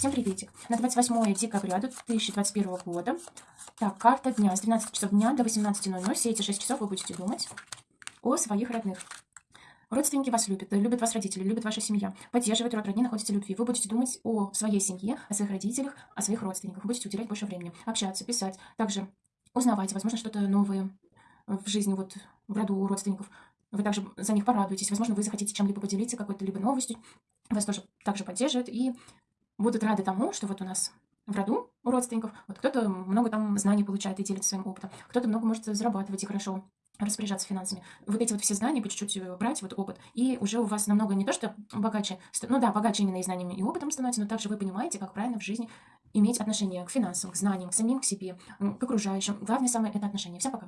Приветик. На 28 декабря 2021 года. Так, карта дня. С 12 часов дня до 18.00. Все эти 6 часов вы будете думать о своих родных. Родственники вас любят, любят вас родители, любят ваша семья. Поддерживает род родни, находится любви. Вы будете думать о своей семье, о своих родителях, о своих родственниках. Вы будете уделять больше времени, общаться, писать. Также узнавать, возможно, что-то новое в жизни, вот в роду у родственников. Вы также за них порадуетесь. Возможно, вы захотите чем-либо поделиться, какой-то либо новостью. Вас тоже также поддерживают. И будут рады тому, что вот у нас в роду у родственников, вот кто-то много там знаний получает и делится своим опытом, кто-то много может зарабатывать и хорошо распоряжаться финансами. Вот эти вот все знания по чуть-чуть э, брать, вот опыт, и уже у вас намного не то, что богаче, ну да, богаче именно и знаниями, и опытом становится, но также вы понимаете, как правильно в жизни иметь отношение к финансам, к знаниям, к самим к себе, к окружающим. Главное самое – это отношения. Всем пока!